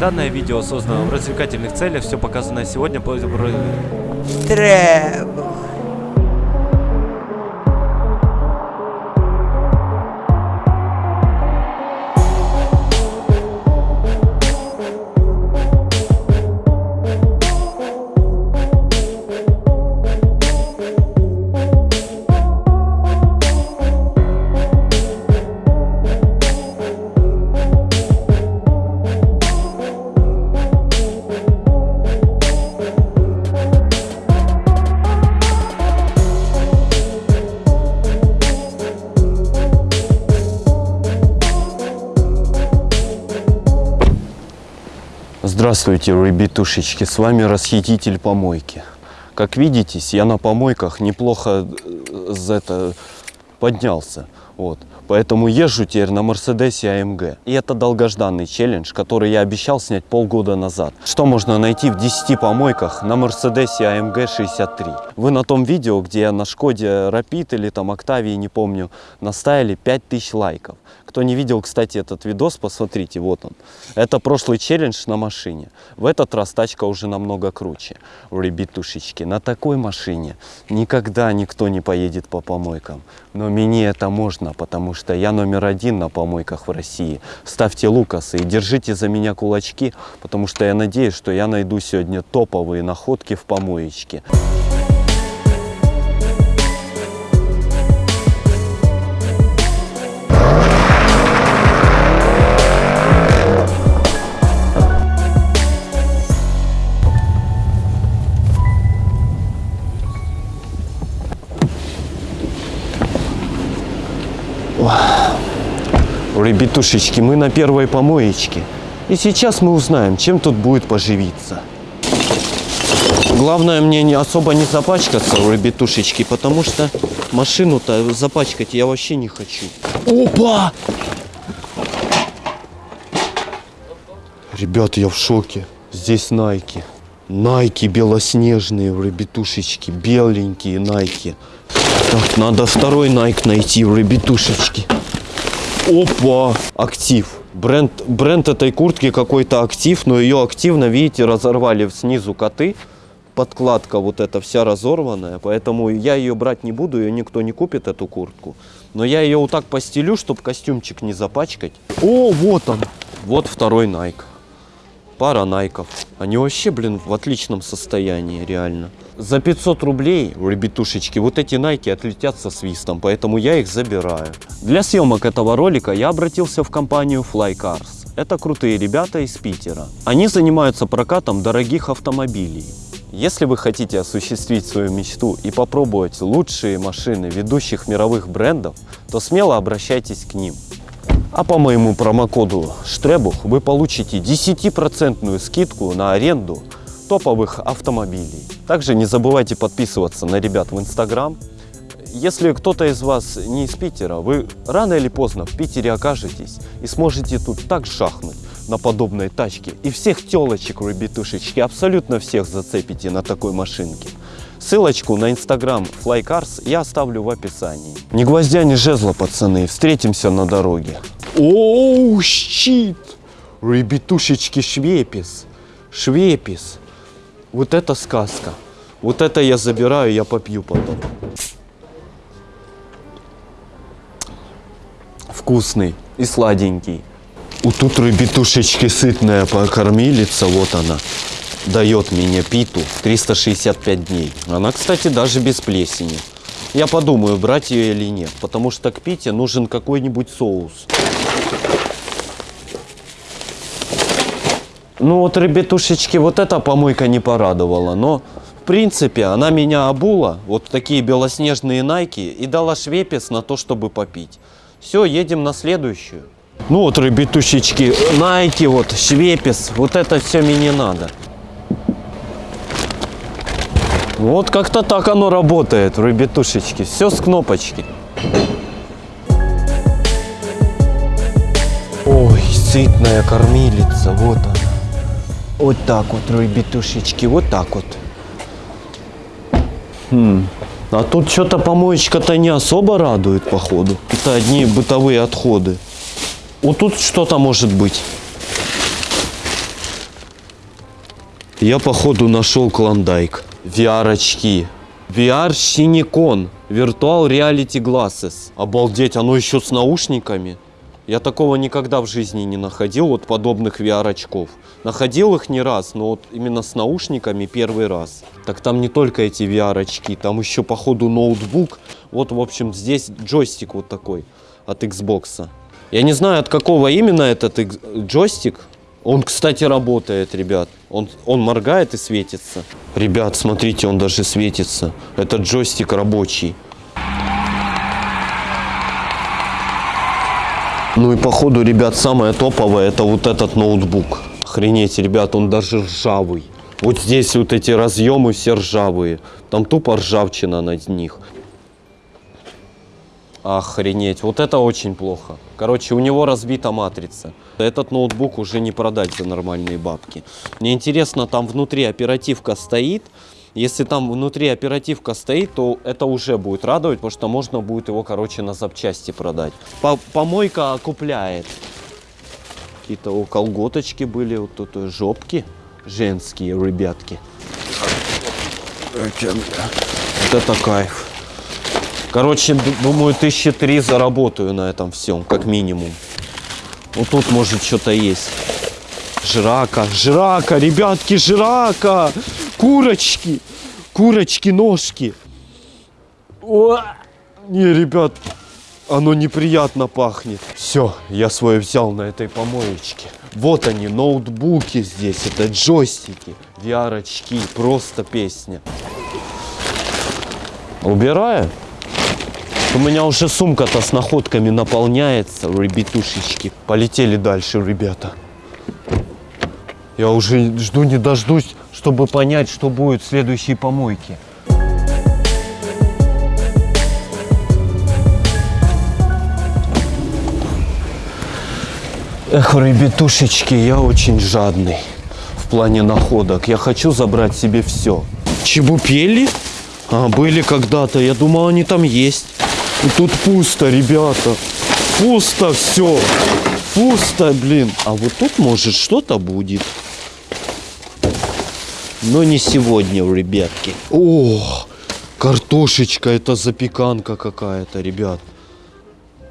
Данное видео создано в развлекательных целях, все показанное сегодня... по- Здравствуйте, ребятушечки, с вами расхититель помойки. Как видите, я на помойках неплохо э, за это поднялся. Вот. Поэтому езжу теперь на Мерседесе AMG. И это долгожданный челлендж, который я обещал снять полгода назад. Что можно найти в 10 помойках на Мерседесе AMG 63? Вы на том видео, где я на Шкоде Rapid или там Октавии, не помню, наставили 5000 лайков. Кто не видел, кстати, этот видос, посмотрите, вот он. Это прошлый челлендж на машине. В этот раз тачка уже намного круче. Ребятушечки, на такой машине никогда никто не поедет по помойкам. Но мне это можно, потому что я номер один на помойках в России. Ставьте лукасы и держите за меня кулачки, потому что я надеюсь, что я найду сегодня топовые находки в помоечке. Ребятушечки, мы на первой помоечке. И сейчас мы узнаем, чем тут будет поживиться. Главное мне не особо не запачкаться, ребятушечки, потому что машину-то запачкать я вообще не хочу. Опа! Ребята, я в шоке. Здесь найки. Найки белоснежные, ребятушечки, беленькие найки. Так, надо второй найк найти, ребятушечки. Опа! Актив. Бренд, бренд этой куртки какой-то актив, но ее активно, видите, разорвали снизу коты. Подкладка вот эта вся разорванная, поэтому я ее брать не буду, ее никто не купит, эту куртку. Но я ее вот так постелю, чтобы костюмчик не запачкать. О, вот он! Вот второй Найк. Пара найков. Они вообще, блин, в отличном состоянии, реально. За 500 рублей, ребятушечки, вот эти найки отлетят со свистом, поэтому я их забираю. Для съемок этого ролика я обратился в компанию Flycars. Это крутые ребята из Питера. Они занимаются прокатом дорогих автомобилей. Если вы хотите осуществить свою мечту и попробовать лучшие машины ведущих мировых брендов, то смело обращайтесь к ним. А по моему промокоду Штребух вы получите 10% скидку на аренду топовых автомобилей. Также не забывайте подписываться на ребят в Инстаграм. Если кто-то из вас не из Питера, вы рано или поздно в Питере окажетесь и сможете тут так шахнуть на подобной тачке. И всех телочек, ребятушечки, абсолютно всех зацепите на такой машинке. Ссылочку на инстаграм Flycars я оставлю в описании. Ни гвоздя, ни жезла, пацаны. Встретимся на дороге. Оу, щит! Ребятушечки, швепис. Швепис. Вот это сказка. Вот это я забираю, я попью потом. Вкусный и сладенький. Вот тут ребятушечки сытная покормилица, вот она. Дает мне питу 365 дней. Она, кстати, даже без плесени. Я подумаю, брать ее или нет, потому что к пите нужен какой-нибудь соус. Ну вот, ребятушечки, вот эта помойка не порадовала, но в принципе она меня обула, вот такие белоснежные найки, и дала швепес на то, чтобы попить. Все, едем на следующую. Ну вот, ребятушечки, найки, вот, швепес, вот это все мне не надо. Вот как-то так оно работает, ребятушечки, все с кнопочки. Ой, сытная кормилица, вот она. Вот так вот, ребятушечки, вот так вот. Хм. А тут что-то помоечка-то не особо радует, походу. Это одни бытовые отходы. Вот тут что-то может быть. Я походу нашел клондайк. VR-очки. VR Shinikon. Virtual Reality Glasses. Обалдеть, оно еще с наушниками. Я такого никогда в жизни не находил, вот подобных VR-очков. Находил их не раз, но вот именно с наушниками первый раз. Так там не только эти VR-очки, там еще походу ноутбук. Вот, в общем, здесь джойстик вот такой от Xbox. Я не знаю, от какого именно этот джойстик. Он, кстати, работает, ребят. Он, он моргает и светится. Ребят, смотрите, он даже светится. Это джойстик рабочий. Ну и походу, ребят, самое топовое это вот этот ноутбук. Охренеть, ребят, он даже ржавый. Вот здесь вот эти разъемы все ржавые. Там тупо ржавчина на них. Охренеть, вот это очень плохо. Короче, у него разбита матрица. Этот ноутбук уже не продать за нормальные бабки. Мне интересно, там внутри оперативка стоит. Если там внутри оперативка стоит, то это уже будет радовать, потому что можно будет его, короче, на запчасти продать. По- помойка окупляет. Какие-то о, колготочки были, вот тут э, жопки женские, ребятки. Вот это кайф. Короче, думаю, тысячи три заработаю на этом всем, как минимум. Вот тут может что-то есть. Жрака, жрака, ребятки, жрака! Курочки! Курочки, ножки! О! Не, ребят, оно неприятно пахнет. Все, я свое взял на этой помоечке. Вот они, ноутбуки здесь, это джойстики, VR-очки, просто песня. Убираю. У меня уже сумка-то с находками наполняется, ребятушечки. Полетели дальше, ребята. Я уже жду не дождусь, чтобы понять, что будет в следующей помойке. Эх, ребятушечки, я очень жадный в плане находок. Я хочу забрать себе все. Чебупели? А, были когда-то. Я думал, они там есть. И тут пусто, ребята. Пусто все. Пусто, блин. А вот тут, может, что-то будет. Но не сегодня, ребятки. О, картошечка. Это запеканка какая-то, ребят.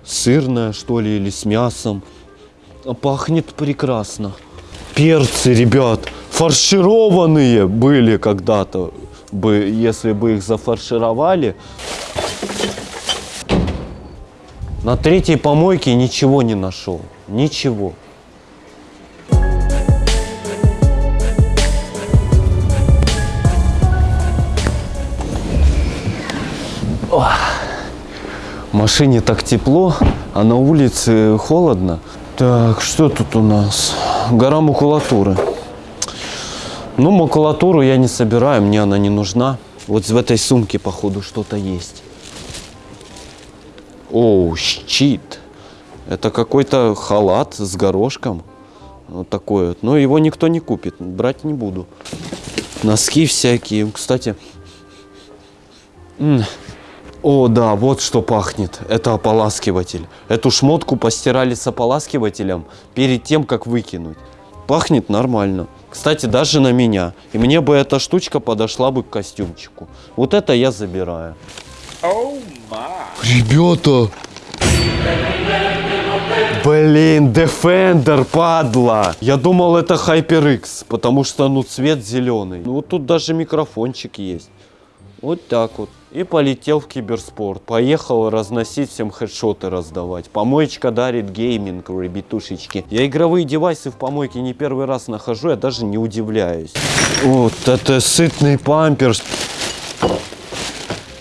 Сырная, что ли, или с мясом. А Пахнет прекрасно. Перцы, ребят, фаршированные были когда-то. Если бы их зафаршировали. На третьей помойке ничего не нашел. Ничего. Ох. В машине так тепло, а на улице холодно. Так, что тут у нас? Гора макулатуры. Ну, макулатуру я не собираю, мне она не нужна. Вот в этой сумке, походу, что-то есть. Оу, щит. Это какой-то халат с горошком. Вот такой вот. Но его никто не купит, брать не буду. Носки всякие. Кстати, о, да, вот что пахнет. Это ополаскиватель. Эту шмотку постирали с ополаскивателем перед тем, как выкинуть. Пахнет нормально. Кстати, даже на меня. И мне бы эта штучка подошла бы к костюмчику. Вот это я забираю. Ребята! Блин, Defender, падла! Я думал, это HyperX, потому что, ну, цвет зеленый. Ну, вот тут даже микрофончик есть. Вот так вот. И полетел в киберспорт. Поехал разносить всем хедшоты раздавать. Помоечка дарит гейминг, ребятушечки. Я игровые девайсы в помойке не первый раз нахожу, я даже не удивляюсь. Вот это сытный памперс.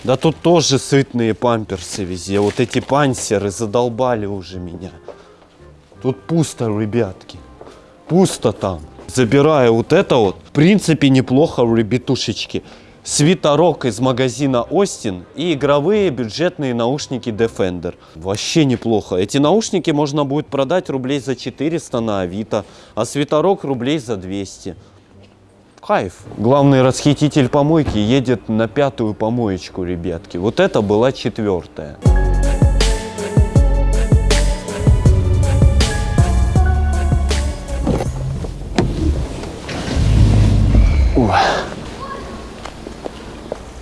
Да тут тоже сытные памперсы везде. Вот эти пансеры задолбали уже меня. Тут пусто, ребятки. Пусто там. Забираю вот это вот. В принципе, неплохо, ребятушечки. Свитерок из магазина Остин и игровые бюджетные наушники Defender. Вообще неплохо. Эти наушники можно будет продать рублей за 400 на Авито, а свитерок рублей за 200. Кайф. Главный расхититель помойки едет на пятую помоечку, ребятки. Вот это была четвертая.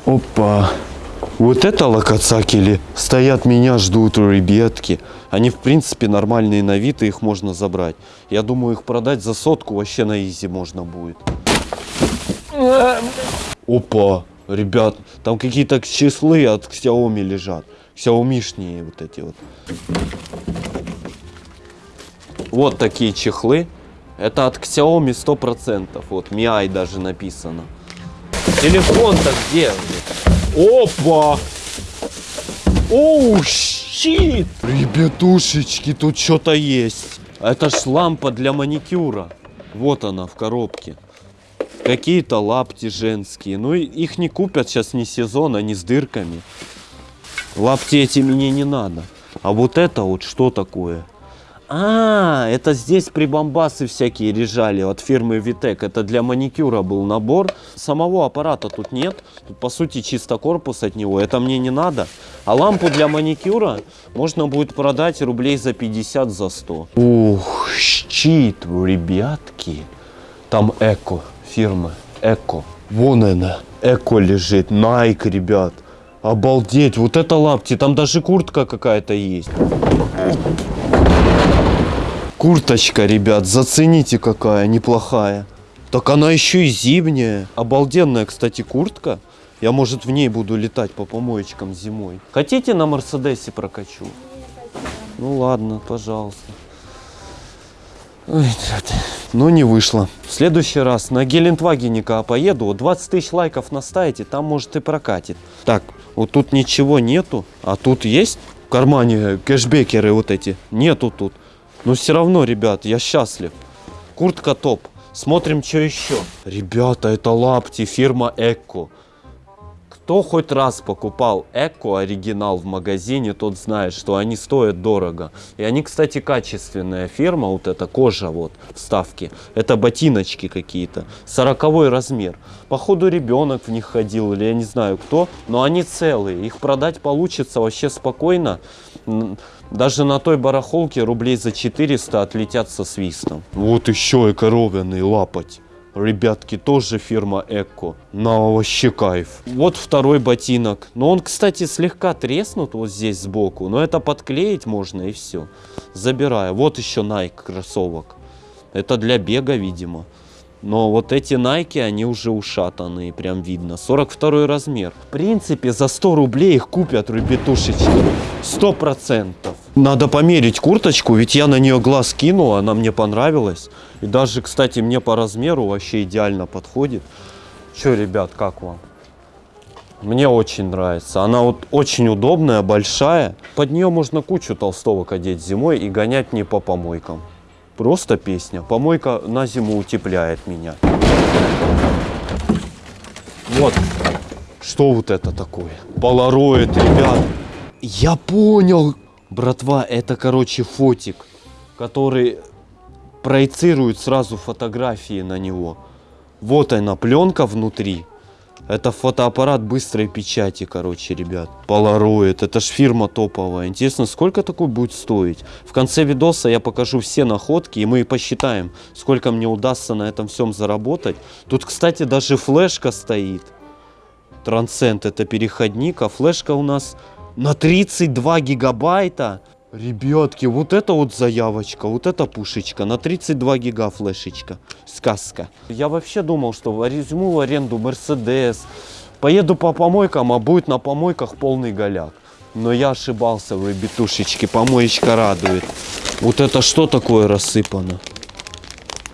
Опа. Вот это локоцакели. Стоят, меня ждут ребятки. Они, в принципе, нормальные на вид, и их можно забрать. Я думаю, их продать за сотку вообще на изи можно будет. Опа, ребят, там какие-то числы от Xiaomi лежат. Xiaomi-шние вот эти вот. Вот такие чехлы. Это от Xiaomi 100%. Вот, Mi даже написано. Телефон-то где? Опа! Оу, щит! Ребятушечки, тут что-то есть. Это ж лампа для маникюра. Вот она в коробке. Какие-то лапти женские. Ну, их не купят сейчас не сезон, они с дырками. Лапти эти мне не надо. А вот это вот что такое? А, это здесь прибамбасы всякие лежали от фирмы Витек. Это для маникюра был набор. Самого аппарата тут нет. Тут, по сути, чисто корпус от него. Это мне не надо. А лампу для маникюра можно будет продать рублей за 50, за 100. Ух, щит, ребятки. Там Эко, фирма Эко. Вон она, Эко лежит. Найк, ребят. Обалдеть, вот это лапти. Там даже куртка какая-то есть. Курточка, ребят, зацените какая неплохая. Так она еще и зимняя. Обалденная, кстати, куртка. Я, может, в ней буду летать по помоечкам зимой. Хотите на Мерседесе прокачу? Ну ладно, пожалуйста. Ой. Но не вышло. В следующий раз на Гелендвагенника поеду. Вот 20 тысяч лайков наставите, там может и прокатит. Так, вот тут ничего нету, а тут есть в кармане кэшбекеры вот эти? Нету тут. Но все равно, ребят, я счастлив. Куртка топ. Смотрим, что еще. Ребята, это лапти, фирма Эко. Кто хоть раз покупал Эко оригинал в магазине, тот знает, что они стоят дорого. И они, кстати, качественная фирма, вот эта кожа вот, вставки. Это ботиночки какие-то, сороковой размер. Походу ребенок в них ходил или я не знаю кто, но они целые. Их продать получится вообще спокойно. Даже на той барахолке рублей за 400 отлетят со свистом. Вот еще и коровяный лапоть. Ребятки, тоже фирма Эко. На вообще кайф. Вот второй ботинок. Но он, кстати, слегка треснут вот здесь сбоку. Но это подклеить можно и все. Забираю. Вот еще Nike кроссовок. Это для бега, видимо. Но вот эти Nike, они уже ушатанные, прям видно. 42 размер. В принципе, за 100 рублей их купят, ребятушечки. 100%. Надо померить курточку, ведь я на нее глаз кинул, она мне понравилась. И даже, кстати, мне по размеру вообще идеально подходит. Че, ребят, как вам? Мне очень нравится. Она вот очень удобная, большая. Под нее можно кучу толстовок одеть зимой и гонять не по помойкам. Просто песня. Помойка на зиму утепляет меня. Вот. Что вот это такое? Полароид, ребят. Я понял. Братва, это, короче, фотик, который проецирует сразу фотографии на него. Вот она, пленка внутри. Это фотоаппарат быстрой печати, короче, ребят. Polaroid, это ж фирма топовая. Интересно, сколько такой будет стоить? В конце видоса я покажу все находки, и мы посчитаем, сколько мне удастся на этом всем заработать. Тут, кстати, даже флешка стоит. Трансцент это переходник, а флешка у нас на 32 гигабайта. Ребятки, вот это вот заявочка, вот это пушечка, на 32 гига флешечка, сказка. Я вообще думал, что возьму в аренду Мерседес, поеду по помойкам, а будет на помойках полный голяк. Но я ошибался, вы бетушечки, помоечка радует. Вот это что такое рассыпано?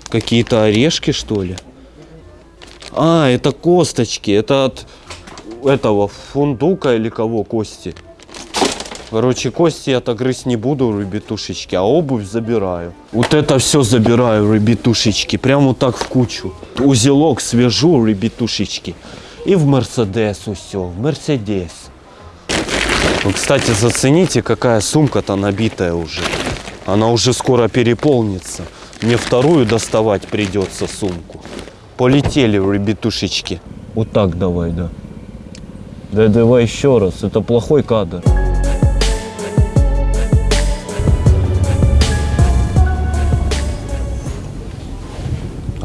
Какие-то орешки, что ли? А, это косточки, это от этого фундука или кого кости? Короче, кости я так грызть не буду, ребятушечки, а обувь забираю. Вот это все забираю, ребятушечки, прям вот так в кучу. Узелок свяжу, ребятушечки. И в Мерседесу все, в Мерседес. Ну, кстати, зацените, какая сумка-то набитая уже. Она уже скоро переполнится. Мне вторую доставать придется сумку. Полетели, ребятушечки. Вот так давай, да. Да давай еще раз, это плохой кадр.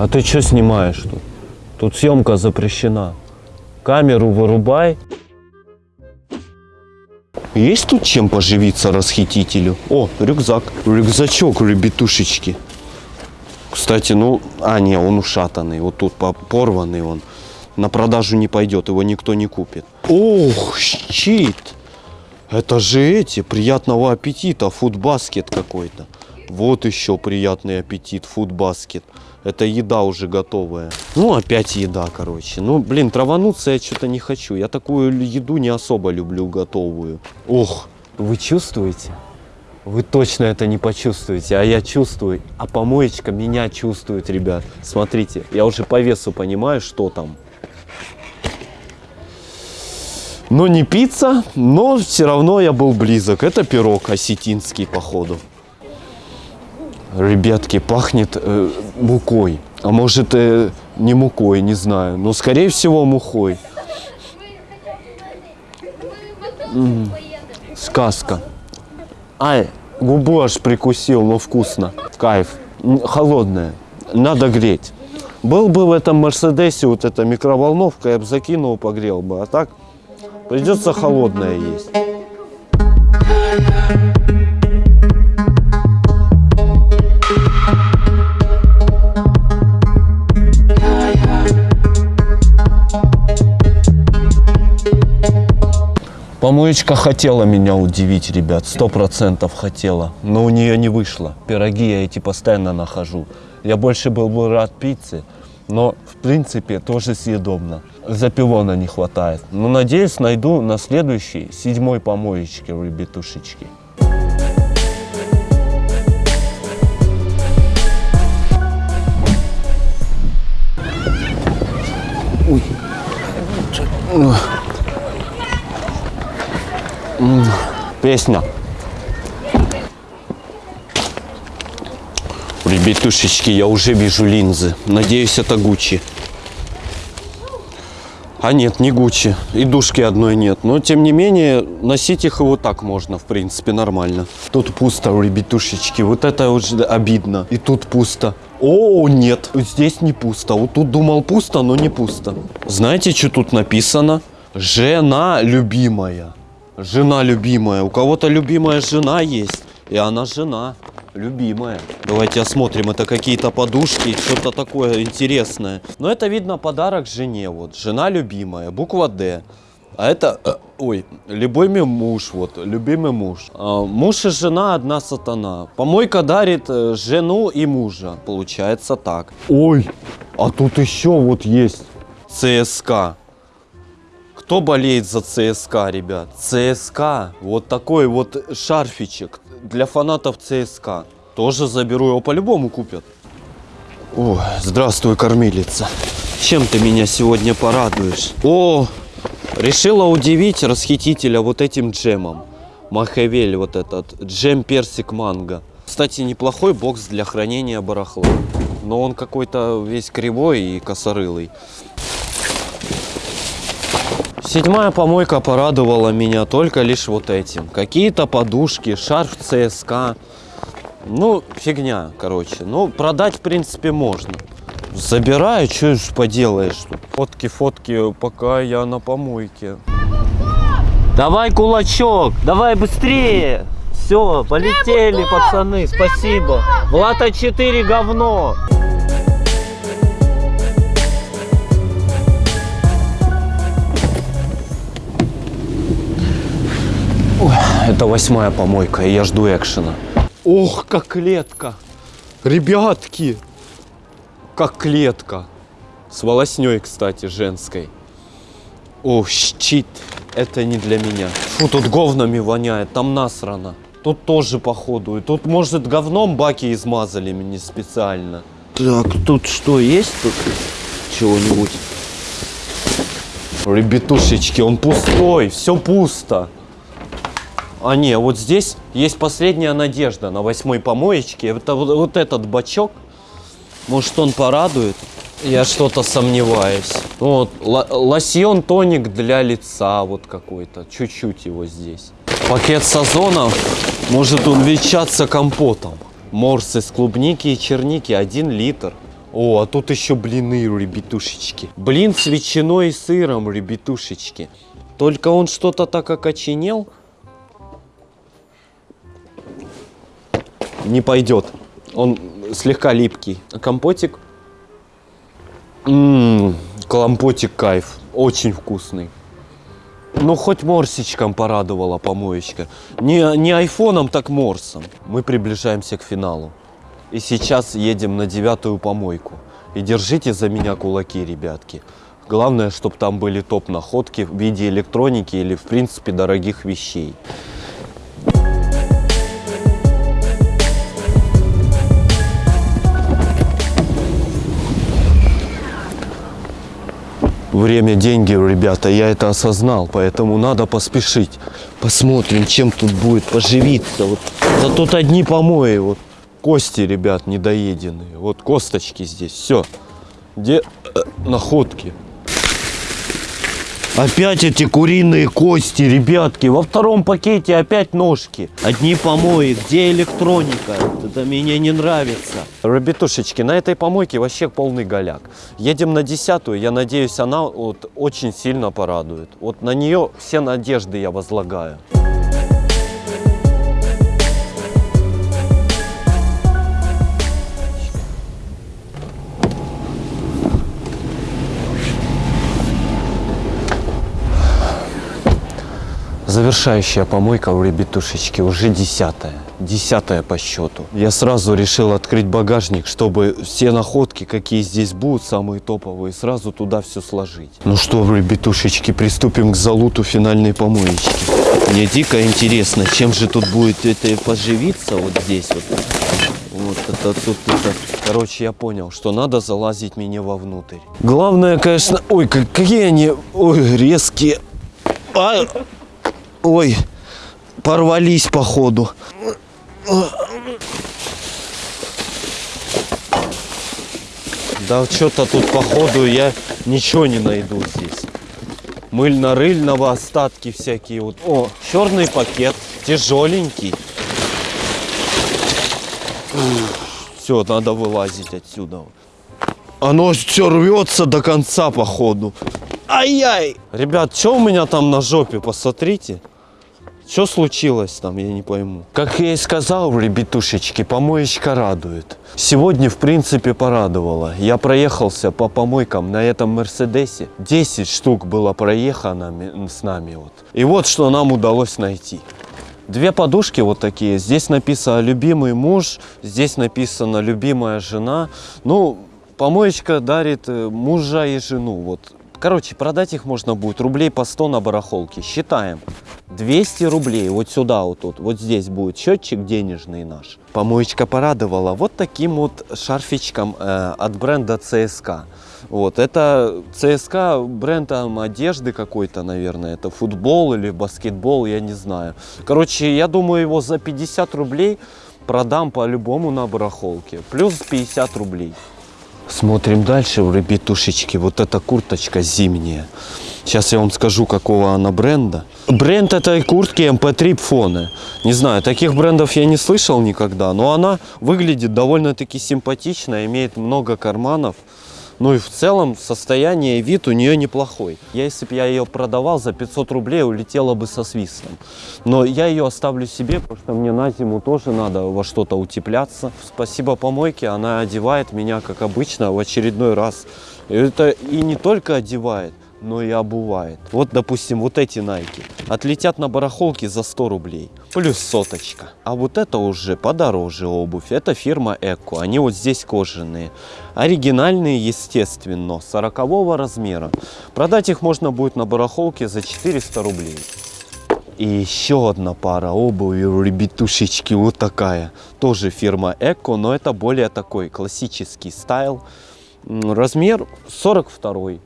А ты что снимаешь тут? Тут съемка запрещена. Камеру вырубай. Есть тут чем поживиться расхитителю? О, рюкзак. Рюкзачок, ребятушечки. Кстати, ну, а, не, он ушатанный. Вот тут по- порванный он. На продажу не пойдет, его никто не купит. Ох, щит. Это же эти, приятного аппетита, фудбаскет какой-то. Вот еще приятный аппетит, фудбаскет. Это еда уже готовая. Ну, опять еда, короче. Ну, блин, травануться я что-то не хочу. Я такую еду не особо люблю готовую. Ох, вы чувствуете? Вы точно это не почувствуете, а я чувствую. А помоечка меня чувствует, ребят. Смотрите, я уже по весу понимаю, что там. Но не пицца, но все равно я был близок. Это пирог осетинский, походу. Ребятки, пахнет э, мукой. А может, э, не мукой, не знаю. Но, скорее всего, мухой. М, Сказка. Ай, губу аж прикусил, но вкусно. Кайф. М, Холодная. Надо греть. Был бы в этом Мерседесе вот эта микроволновка, я бы закинул, погрел бы. А так придется холодное есть. Помоечка хотела меня удивить, ребят, сто процентов хотела, но у нее не вышло. Пироги я эти постоянно нахожу. Я больше был бы рад пицце, но в принципе тоже съедобно. Запилона не хватает. Но надеюсь, найду на следующей, седьмой помоечке, ребятушечки. Песня. Ребятушечки, я уже вижу линзы. Надеюсь, это Гуччи. А нет, не Гуччи. И душки одной нет. Но, тем не менее, носить их и вот так можно, в принципе, нормально. Тут пусто, ребятушечки. Вот это уже обидно. И тут пусто. О, нет, здесь не пусто. Вот тут думал пусто, но не пусто. Знаете, что тут написано? Жена любимая. Жена любимая. У кого-то любимая жена есть. И она жена любимая. Давайте осмотрим. Это какие-то подушки, что-то такое интересное. Но это видно подарок жене. Вот. Жена любимая. Буква Д. А это, э, ой, любимый муж, вот, любимый муж. А, муж и жена одна сатана. Помойка дарит э, жену и мужа. Получается так. Ой, а тут еще вот есть ЦСКА. Кто болеет за ЦСКА, ребят? ЦСКА. Вот такой вот шарфичек для фанатов ЦСКА. Тоже заберу, его по-любому купят. О, здравствуй, кормилица. Чем ты меня сегодня порадуешь? О, решила удивить расхитителя вот этим джемом. Махавель вот этот. Джем персик манго. Кстати, неплохой бокс для хранения барахла. Но он какой-то весь кривой и косорылый. Седьмая помойка порадовала меня только лишь вот этим. Какие-то подушки, шарф ЦСКА. Ну, фигня, короче. Ну, продать, в принципе, можно. Забираю, что ж поделаешь тут. Фотки, фотки, пока я на помойке. Давай кулачок, давай быстрее. Все, полетели, пацаны, спасибо. Влад А4 говно. Это восьмая помойка, и я жду экшена. Ох, как клетка. Ребятки, как клетка. С волосней, кстати, женской. О, щит. Это не для меня. Фу, тут говнами воняет, там насрано. Тут тоже походу. И тут, может, говном баки измазали мне специально. Так, тут что, есть тут чего-нибудь? Ребятушечки, он пустой, все пусто. А не, вот здесь есть последняя надежда на восьмой помоечке. Это вот, вот этот бачок. Может, он порадует? Я что-то сомневаюсь. Вот, ло- лосьон тоник для лица вот какой-то. Чуть-чуть его здесь. Пакет сазонов. Может он венчаться компотом. Морс из клубники и черники. Один литр. О, а тут еще блины, ребятушечки. Блин с ветчиной и сыром, ребятушечки. Только он что-то так окоченел. Не пойдет. Он слегка липкий. А компотик? Ммм, компотик кайф. Очень вкусный. Ну, хоть морсичком порадовала помоечка. Не, не айфоном, так морсом. Мы приближаемся к финалу. И сейчас едем на девятую помойку. И держите за меня кулаки, ребятки. Главное, чтобы там были топ-находки в виде электроники или, в принципе, дорогих вещей. Время – деньги, ребята, я это осознал, поэтому надо поспешить. Посмотрим, чем тут будет поживиться. Вот. Да тут одни помои, вот кости, ребят, недоеденные. Вот косточки здесь, все. Где э, находки? Опять эти куриные кости, ребятки. Во втором пакете опять ножки. Одни помои. Где электроника? Это мне не нравится. Ребятушечки, на этой помойке вообще полный голяк. Едем на десятую. Я надеюсь, она вот очень сильно порадует. Вот на нее все надежды я возлагаю. Завершающая помойка у ребятушечки уже десятая. Десятая по счету. Я сразу решил открыть багажник, чтобы все находки, какие здесь будут, самые топовые, сразу туда все сложить. Ну что, ребятушечки, приступим к залуту финальной помоечки. Мне дико интересно, чем же тут будет это поживиться вот здесь вот. Вот это тут это. Короче, я понял, что надо залазить мне вовнутрь. Главное, конечно... Ой, как- какие они... Ой, резкие. А, Ой, порвались походу. Да что-то тут походу я ничего не найду здесь. Мыльно-рыльного остатки всякие. Вот. О, черный пакет, тяжеленький. Все, надо вылазить отсюда. Оно все рвется до конца, походу. Ай-яй! Ребят, что у меня там на жопе, посмотрите. Что случилось там, я не пойму. Как я и сказал, ребятушечки, помоечка радует. Сегодня, в принципе, порадовала. Я проехался по помойкам на этом Мерседесе. 10 штук было проехано с нами. Вот. И вот что нам удалось найти. Две подушки вот такие. Здесь написано «любимый муж», здесь написано «любимая жена». Ну, помоечка дарит э, мужа и жену. Вот. Короче, продать их можно будет рублей по 100 на барахолке. Считаем. 200 рублей. Вот сюда вот тут. Вот здесь будет счетчик денежный наш. Помоечка порадовала вот таким вот шарфичком э, от бренда CSK. Вот, это ЦСКА бренд там одежды какой-то, наверное, это футбол или баскетбол, я не знаю. Короче, я думаю, его за 50 рублей продам по-любому на барахолке. Плюс 50 рублей. Смотрим дальше, ребятушечки. Вот эта курточка зимняя. Сейчас я вам скажу, какого она бренда. Бренд этой куртки MP3 Pfone. Не знаю, таких брендов я не слышал никогда, но она выглядит довольно-таки симпатично, имеет много карманов. Ну и в целом состояние и вид у нее неплохой. Если бы я ее продавал за 500 рублей, улетела бы со свистом. Но я ее оставлю себе, потому что мне на зиму тоже надо во что-то утепляться. Спасибо помойке, она одевает меня, как обычно, в очередной раз. И это и не только одевает, но и обувает. Вот, допустим, вот эти найки отлетят на барахолке за 100 рублей. Плюс соточка. А вот это уже подороже обувь. Это фирма Эко. Они вот здесь кожаные. Оригинальные, естественно, 40 размера. Продать их можно будет на барахолке за 400 рублей. И еще одна пара обуви у ребятушечки вот такая. Тоже фирма Эко, но это более такой классический стайл. Размер 42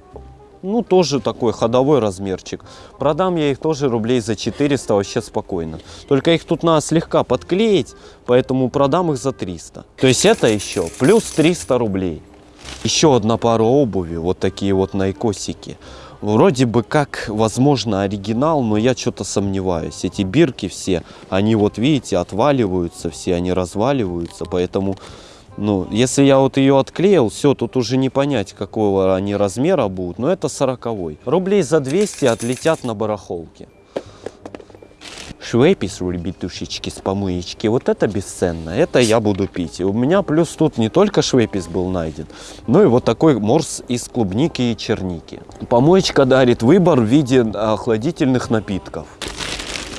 ну, тоже такой ходовой размерчик. Продам я их тоже рублей за 400 вообще спокойно. Только их тут надо слегка подклеить, поэтому продам их за 300. То есть это еще плюс 300 рублей. Еще одна пара обуви, вот такие вот найкосики. Вроде бы как, возможно, оригинал, но я что-то сомневаюсь. Эти бирки все, они вот видите, отваливаются все, они разваливаются, поэтому Ну, если я вот ее отклеил, все, тут уже не понять, какого они размера будут. Но это 40 Рублей за 200 отлетят на барахолке. Швейпис, ребятушечки, с помоечки. Вот это бесценно. Это я буду пить. И у меня плюс тут не только швейпис был найден, но и вот такой морс из клубники и черники. Помоечка дарит выбор в виде охладительных напитков.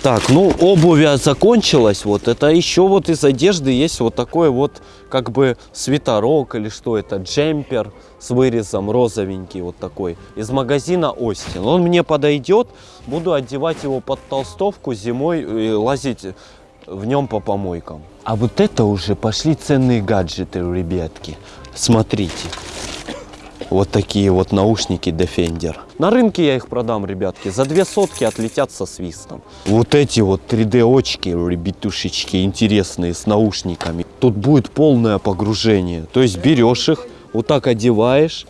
Так, ну обувь закончилась, вот это еще вот из одежды есть вот такой вот как бы свитерок или что это, джемпер с вырезом розовенький вот такой из магазина Остин. Он мне подойдет, буду одевать его под толстовку зимой и лазить в нем по помойкам. А вот это уже пошли ценные гаджеты, ребятки. Смотрите. Вот такие вот наушники Defender. На рынке я их продам, ребятки. За две сотки отлетят со свистом. Вот эти вот 3D очки, ребятушечки, интересные, с наушниками. Тут будет полное погружение. То есть берешь их, вот так одеваешь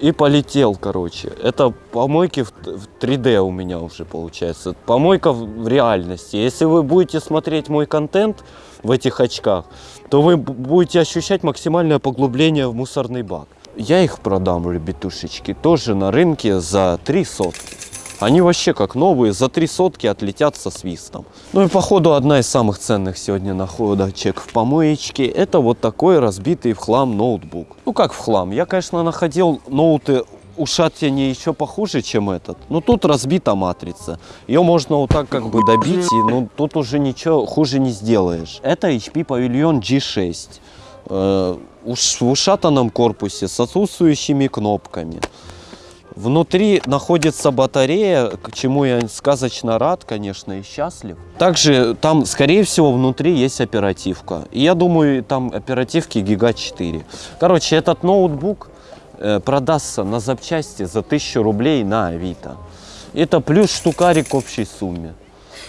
и полетел, короче. Это помойки в 3D у меня уже получается. Помойка в реальности. Если вы будете смотреть мой контент в этих очках, то вы будете ощущать максимальное поглубление в мусорный бак. Я их продам, ребятушечки, тоже на рынке за 3 сотки. Они вообще как новые, за 3 сотки отлетят со свистом. Ну и походу одна из самых ценных сегодня находочек в помоечке, это вот такой разбитый в хлам ноутбук. Ну как в хлам, я конечно находил ноуты у Шатини еще похуже, чем этот. Но тут разбита матрица. Ее можно вот так как бы добить, и ну, тут уже ничего хуже не сделаешь. Это HP Pavilion G6. Э, в ушатанном корпусе с отсутствующими кнопками. Внутри находится батарея, к чему я сказочно рад, конечно, и счастлив. Также там, скорее всего, внутри есть оперативка. И я думаю, там оперативки Гига 4. Короче, этот ноутбук э, продастся на запчасти за 1000 рублей на Авито. Это плюс штукарик к общей сумме.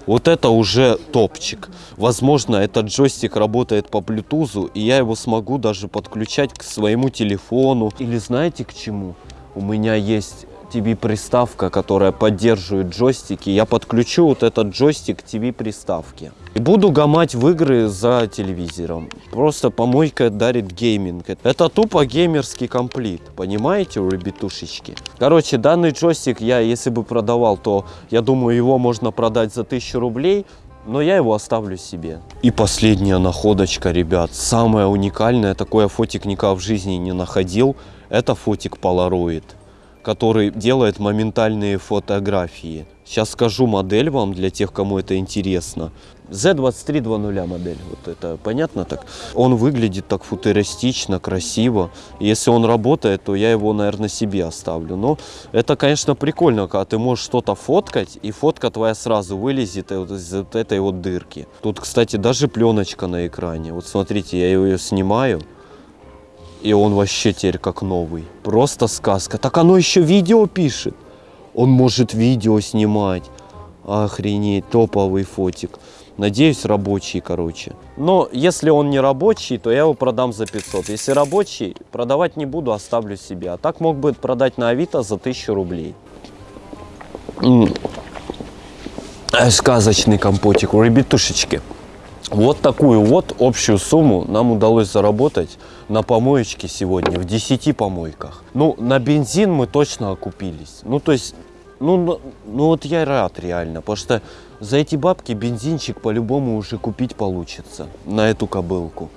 Вот это уже топчик. Возможно, этот джойстик работает по Bluetooth, и я его смогу даже подключать к своему телефону. Или знаете к чему? У меня есть TV-приставка, которая поддерживает джойстики. Я подключу вот этот джойстик к TV-приставке. И буду гамать в игры за телевизором. Просто помойка дарит гейминг. Это тупо геймерский комплит. Понимаете, ребятушечки? Короче, данный джойстик я, если бы продавал, то я думаю, его можно продать за 1000 рублей но я его оставлю себе. И последняя находочка, ребят, самое уникальное, такое фотик никак в жизни не находил, это фотик Polaroid который делает моментальные фотографии. Сейчас скажу модель вам для тех, кому это интересно. Z2320 модель, вот это понятно так? Он выглядит так футуристично, красиво. Если он работает, то я его, наверное, себе оставлю. Но это, конечно, прикольно, когда ты можешь что-то фоткать, и фотка твоя сразу вылезет из вот этой вот дырки. Тут, кстати, даже пленочка на экране. Вот смотрите, я ее снимаю. И он вообще теперь как новый. Просто сказка. Так оно еще видео пишет. Он может видео снимать. Охренеть, топовый фотик. Надеюсь, рабочий, короче. Но если он не рабочий, то я его продам за 500. Если рабочий, продавать не буду, оставлю себе. А так мог бы продать на Авито за 1000 рублей. Сказочный компотик. Ребятушечки. Вот такую вот общую сумму нам удалось заработать на помоечке сегодня, в 10 помойках. Ну, на бензин мы точно окупились. Ну, то есть, ну, ну, ну вот я рад реально, потому что за эти бабки бензинчик по-любому уже купить получится на эту кобылку.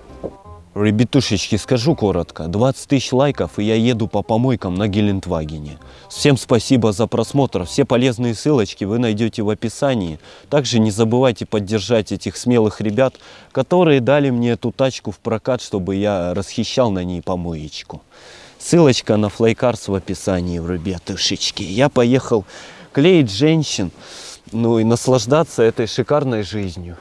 Ребятушечки, скажу коротко. 20 тысяч лайков, и я еду по помойкам на Гелендвагене. Всем спасибо за просмотр. Все полезные ссылочки вы найдете в описании. Также не забывайте поддержать этих смелых ребят, которые дали мне эту тачку в прокат, чтобы я расхищал на ней помоечку. Ссылочка на флайкарс в описании, ребятушечки. Я поехал клеить женщин, ну и наслаждаться этой шикарной жизнью.